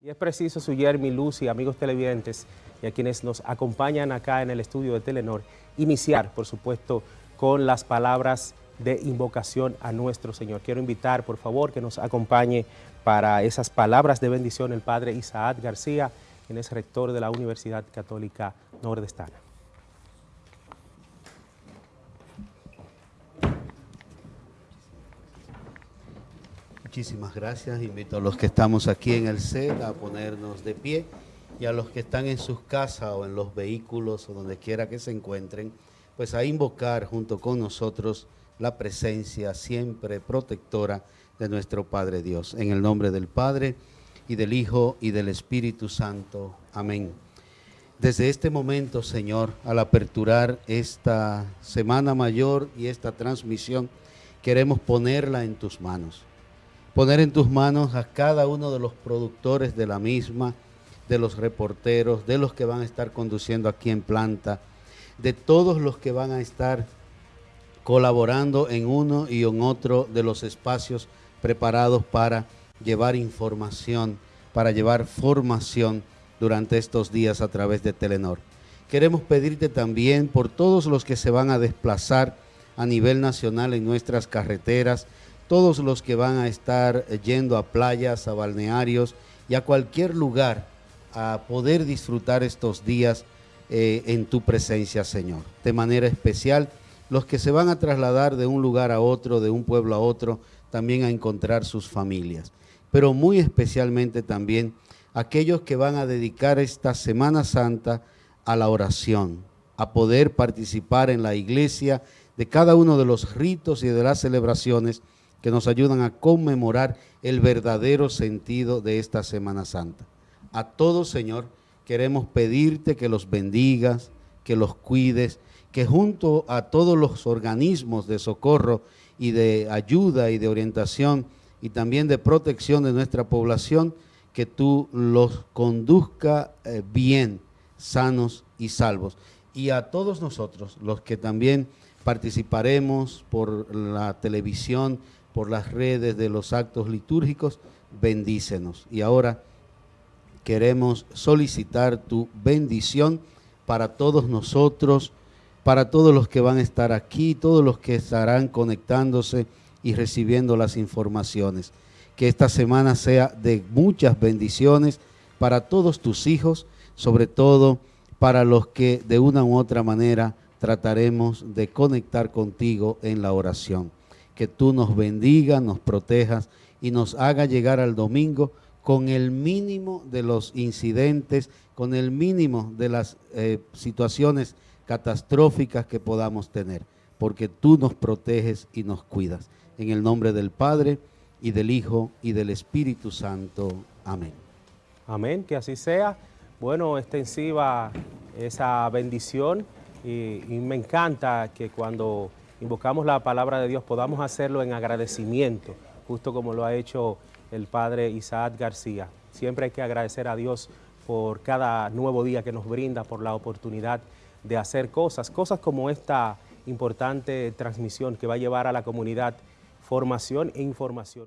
Y es preciso, su Yermi, Lucy, amigos televidentes y a quienes nos acompañan acá en el estudio de Telenor, iniciar, por supuesto, con las palabras de invocación a nuestro Señor. Quiero invitar, por favor, que nos acompañe para esas palabras de bendición el Padre Isaac García, quien es rector de la Universidad Católica Nordestana. Muchísimas gracias. Invito a los que estamos aquí en el set a ponernos de pie y a los que están en sus casas o en los vehículos o donde quiera que se encuentren, pues a invocar junto con nosotros la presencia siempre protectora de nuestro Padre Dios. En el nombre del Padre y del Hijo y del Espíritu Santo. Amén. Desde este momento, Señor, al aperturar esta Semana Mayor y esta transmisión, queremos ponerla en tus manos poner en tus manos a cada uno de los productores de la misma, de los reporteros, de los que van a estar conduciendo aquí en planta, de todos los que van a estar colaborando en uno y en otro de los espacios preparados para llevar información, para llevar formación durante estos días a través de Telenor. Queremos pedirte también por todos los que se van a desplazar a nivel nacional en nuestras carreteras, todos los que van a estar yendo a playas, a balnearios y a cualquier lugar a poder disfrutar estos días eh, en tu presencia, Señor. De manera especial, los que se van a trasladar de un lugar a otro, de un pueblo a otro, también a encontrar sus familias. Pero muy especialmente también aquellos que van a dedicar esta Semana Santa a la oración, a poder participar en la iglesia de cada uno de los ritos y de las celebraciones que nos ayudan a conmemorar el verdadero sentido de esta Semana Santa. A todos, Señor, queremos pedirte que los bendigas, que los cuides, que junto a todos los organismos de socorro y de ayuda y de orientación y también de protección de nuestra población, que tú los conduzca eh, bien, sanos y salvos. Y a todos nosotros, los que también participaremos por la televisión, por las redes de los actos litúrgicos, bendícenos. Y ahora queremos solicitar tu bendición para todos nosotros, para todos los que van a estar aquí, todos los que estarán conectándose y recibiendo las informaciones. Que esta semana sea de muchas bendiciones para todos tus hijos, sobre todo para los que de una u otra manera trataremos de conectar contigo en la oración que tú nos bendiga, nos protejas y nos haga llegar al domingo con el mínimo de los incidentes, con el mínimo de las eh, situaciones catastróficas que podamos tener, porque tú nos proteges y nos cuidas. En el nombre del Padre, y del Hijo, y del Espíritu Santo. Amén. Amén, que así sea. Bueno, extensiva esa bendición y me encanta que cuando invocamos la palabra de Dios, podamos hacerlo en agradecimiento, justo como lo ha hecho el Padre Isaac García. Siempre hay que agradecer a Dios por cada nuevo día que nos brinda, por la oportunidad de hacer cosas, cosas como esta importante transmisión que va a llevar a la comunidad formación e información.